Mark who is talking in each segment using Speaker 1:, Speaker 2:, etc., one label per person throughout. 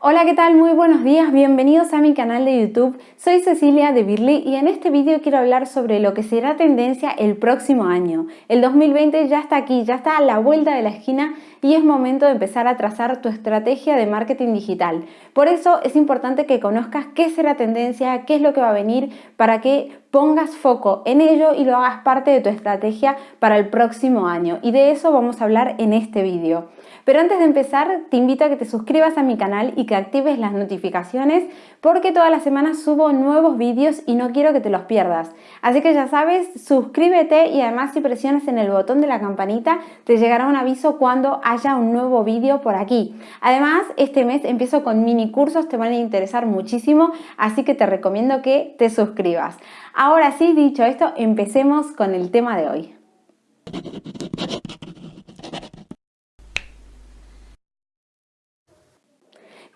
Speaker 1: Hola, ¿qué tal? Muy buenos días, bienvenidos a mi canal de YouTube. Soy Cecilia de Birly y en este vídeo quiero hablar sobre lo que será tendencia el próximo año. El 2020 ya está aquí, ya está a la vuelta de la esquina y es momento de empezar a trazar tu estrategia de marketing digital. Por eso es importante que conozcas qué será tendencia, qué es lo que va a venir, para que pongas foco en ello y lo hagas parte de tu estrategia para el próximo año. Y de eso vamos a hablar en este vídeo. Pero antes de empezar, te invito a que te suscribas a mi canal y que actives las notificaciones porque todas las semanas subo nuevos vídeos y no quiero que te los pierdas. Así que ya sabes, suscríbete y además si presionas en el botón de la campanita te llegará un aviso cuando haya un nuevo vídeo por aquí. Además, este mes empiezo con mini cursos, te van a interesar muchísimo, así que te recomiendo que te suscribas. Ahora sí, dicho esto, empecemos con el tema de hoy.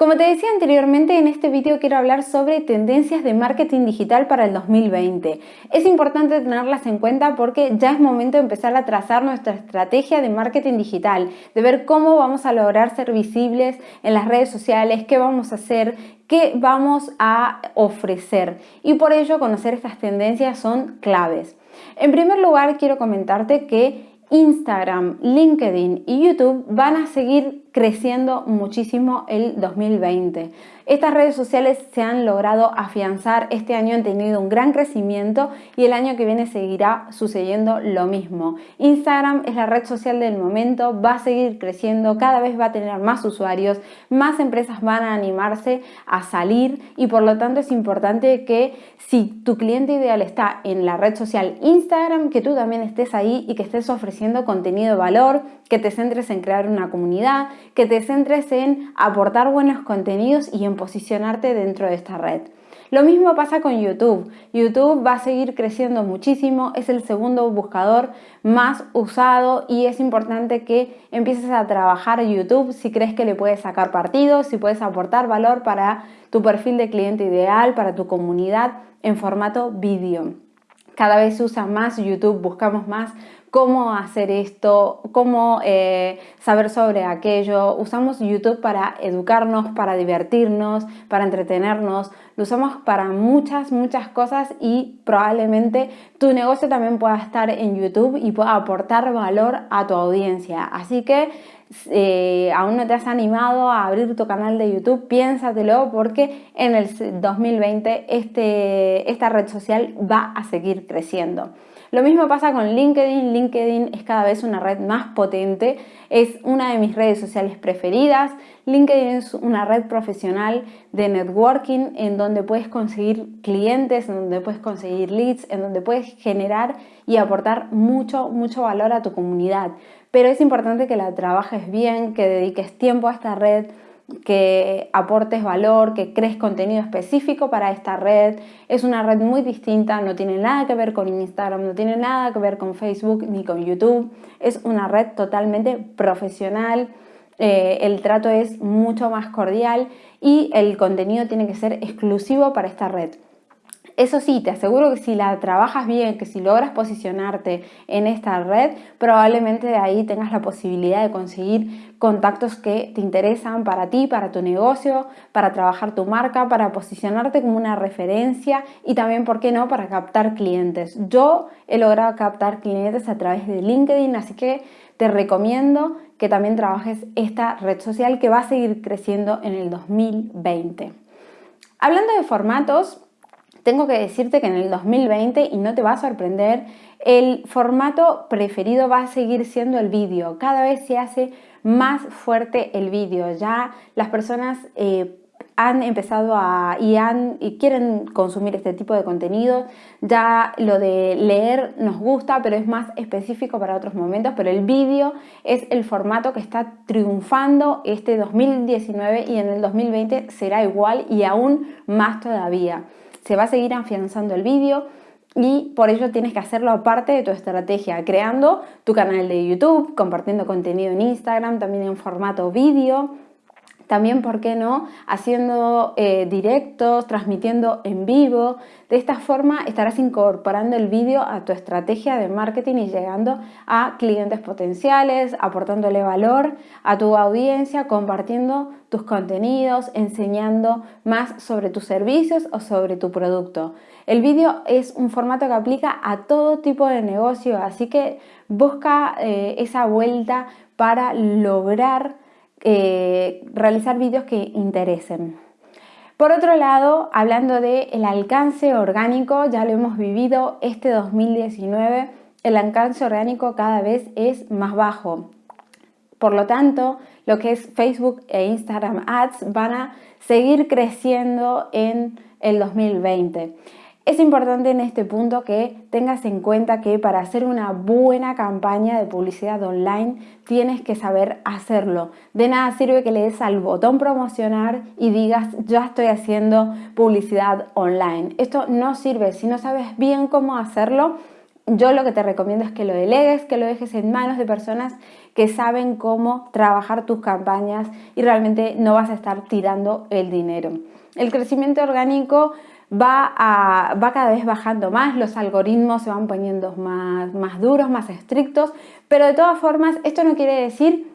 Speaker 1: Como te decía anteriormente, en este vídeo quiero hablar sobre tendencias de marketing digital para el 2020. Es importante tenerlas en cuenta porque ya es momento de empezar a trazar nuestra estrategia de marketing digital, de ver cómo vamos a lograr ser visibles en las redes sociales, qué vamos a hacer, qué vamos a ofrecer. Y por ello conocer estas tendencias son claves. En primer lugar, quiero comentarte que Instagram, LinkedIn y YouTube van a seguir creciendo muchísimo el 2020. Estas redes sociales se han logrado afianzar, este año han tenido un gran crecimiento y el año que viene seguirá sucediendo lo mismo. Instagram es la red social del momento, va a seguir creciendo, cada vez va a tener más usuarios, más empresas van a animarse a salir y por lo tanto es importante que si tu cliente ideal está en la red social Instagram, que tú también estés ahí y que estés ofreciendo contenido de valor, que te centres en crear una comunidad, que te centres en aportar buenos contenidos y en posicionarte dentro de esta red. Lo mismo pasa con YouTube. YouTube va a seguir creciendo muchísimo, es el segundo buscador más usado y es importante que empieces a trabajar YouTube si crees que le puedes sacar partido, si puedes aportar valor para tu perfil de cliente ideal, para tu comunidad en formato vídeo. Cada vez se usa más YouTube, buscamos más cómo hacer esto, cómo eh, saber sobre aquello. Usamos YouTube para educarnos, para divertirnos, para entretenernos. Lo usamos para muchas, muchas cosas y probablemente tu negocio también pueda estar en YouTube y pueda aportar valor a tu audiencia. Así que eh, aún no te has animado a abrir tu canal de YouTube, piénsatelo porque en el 2020 este, esta red social va a seguir creciendo. Lo mismo pasa con LinkedIn. LinkedIn es cada vez una red más potente. Es una de mis redes sociales preferidas. LinkedIn es una red profesional de networking en donde puedes conseguir clientes, en donde puedes conseguir leads, en donde puedes generar y aportar mucho, mucho valor a tu comunidad. Pero es importante que la trabajes bien, que dediques tiempo a esta red, que aportes valor, que crees contenido específico para esta red. Es una red muy distinta, no tiene nada que ver con Instagram, no tiene nada que ver con Facebook ni con YouTube. Es una red totalmente profesional, eh, el trato es mucho más cordial y el contenido tiene que ser exclusivo para esta red. Eso sí, te aseguro que si la trabajas bien, que si logras posicionarte en esta red, probablemente de ahí tengas la posibilidad de conseguir contactos que te interesan para ti, para tu negocio, para trabajar tu marca, para posicionarte como una referencia y también, ¿por qué no?, para captar clientes. Yo he logrado captar clientes a través de LinkedIn, así que te recomiendo que también trabajes esta red social que va a seguir creciendo en el 2020. Hablando de formatos, tengo que decirte que en el 2020, y no te va a sorprender, el formato preferido va a seguir siendo el vídeo. Cada vez se hace más fuerte el vídeo. Ya las personas eh, han empezado a y, y quieren consumir este tipo de contenido. Ya lo de leer nos gusta, pero es más específico para otros momentos. Pero el vídeo es el formato que está triunfando este 2019 y en el 2020 será igual y aún más todavía se va a seguir afianzando el vídeo y por ello tienes que hacerlo aparte de tu estrategia, creando tu canal de YouTube, compartiendo contenido en Instagram, también en formato vídeo, También, ¿por qué no? Haciendo eh, directos, transmitiendo en vivo. De esta forma estarás incorporando el vídeo a tu estrategia de marketing y llegando a clientes potenciales, aportándole valor a tu audiencia, compartiendo tus contenidos, enseñando más sobre tus servicios o sobre tu producto. El vídeo es un formato que aplica a todo tipo de negocio, así que busca eh, esa vuelta para lograr eh, realizar vídeos que interesen. Por otro lado, hablando del el alcance orgánico, ya lo hemos vivido este 2019, el alcance orgánico cada vez es más bajo. Por lo tanto, lo que es Facebook e Instagram Ads van a seguir creciendo en el 2020. Es importante en este punto que tengas en cuenta que para hacer una buena campaña de publicidad online tienes que saber hacerlo. De nada sirve que le des al botón promocionar y digas ya estoy haciendo publicidad online. Esto no sirve. Si no sabes bien cómo hacerlo, yo lo que te recomiendo es que lo delegues, que lo dejes en manos de personas que saben cómo trabajar tus campañas y realmente no vas a estar tirando el dinero. El crecimiento orgánico va, va cada vez bajando más, los algoritmos se van poniendo más, más duros, más estrictos, pero de todas formas esto no quiere decir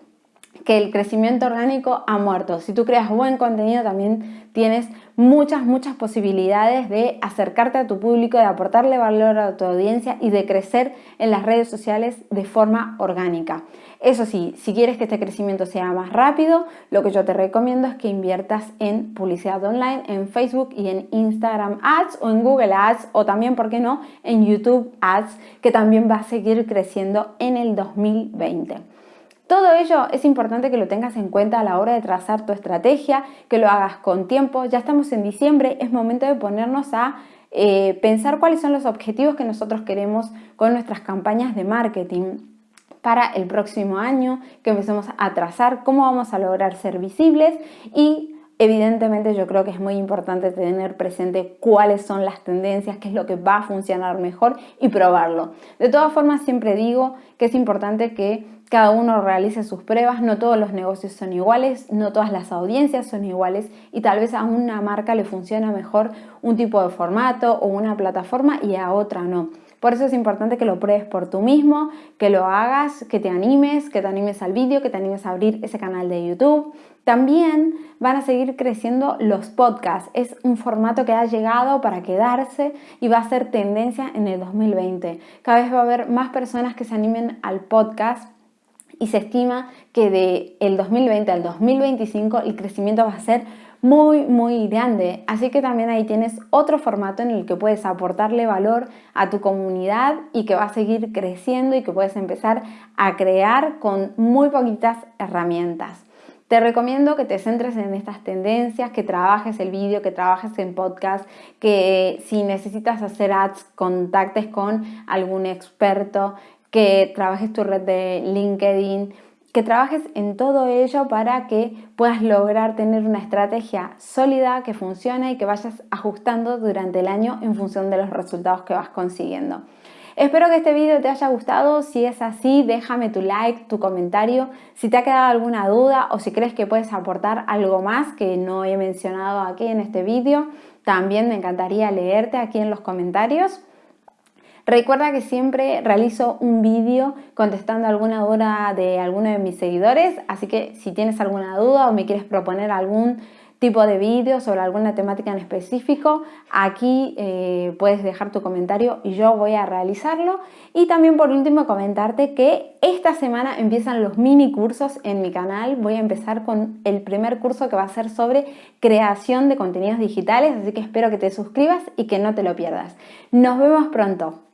Speaker 1: que el crecimiento orgánico ha muerto. Si tú creas buen contenido también tienes muchas, muchas posibilidades de acercarte a tu público, de aportarle valor a tu audiencia y de crecer en las redes sociales de forma orgánica. Eso sí, si quieres que este crecimiento sea más rápido, lo que yo te recomiendo es que inviertas en publicidad online, en Facebook y en Instagram Ads o en Google Ads o también, ¿por qué no?, en YouTube Ads, que también va a seguir creciendo en el 2020. Todo ello es importante que lo tengas en cuenta a la hora de trazar tu estrategia, que lo hagas con tiempo. Ya estamos en diciembre, es momento de ponernos a eh, pensar cuáles son los objetivos que nosotros queremos con nuestras campañas de marketing para el próximo año, que empecemos a trazar cómo vamos a lograr ser visibles y Evidentemente yo creo que es muy importante tener presente cuáles son las tendencias, qué es lo que va a funcionar mejor y probarlo. De todas formas siempre digo que es importante que cada uno realice sus pruebas, no todos los negocios son iguales, no todas las audiencias son iguales y tal vez a una marca le funciona mejor un tipo de formato o una plataforma y a otra no. Por eso es importante que lo pruebes por tú mismo, que lo hagas, que te animes, que te animes al vídeo, que te animes a abrir ese canal de YouTube. También van a seguir creciendo los podcasts. Es un formato que ha llegado para quedarse y va a ser tendencia en el 2020. Cada vez va a haber más personas que se animen al podcast y se estima que de el 2020 al 2025 el crecimiento va a ser muy muy grande. Así que también ahí tienes otro formato en el que puedes aportarle valor a tu comunidad y que va a seguir creciendo y que puedes empezar a crear con muy poquitas herramientas. Te recomiendo que te centres en estas tendencias, que trabajes el vídeo, que trabajes en podcast, que si necesitas hacer ads, contactes con algún experto, que trabajes tu red de LinkedIn, que trabajes en todo ello para que puedas lograr tener una estrategia sólida que funcione y que vayas ajustando durante el año en función de los resultados que vas consiguiendo. Espero que este vídeo te haya gustado, si es así déjame tu like, tu comentario, si te ha quedado alguna duda o si crees que puedes aportar algo más que no he mencionado aquí en este vídeo, también me encantaría leerte aquí en los comentarios. Recuerda que siempre realizo un vídeo contestando alguna duda de alguno de mis seguidores, así que si tienes alguna duda o me quieres proponer algún tipo de vídeo sobre alguna temática en específico, aquí eh, puedes dejar tu comentario y yo voy a realizarlo. Y también por último comentarte que esta semana empiezan los mini cursos en mi canal. Voy a empezar con el primer curso que va a ser sobre creación de contenidos digitales, así que espero que te suscribas y que no te lo pierdas. Nos vemos pronto.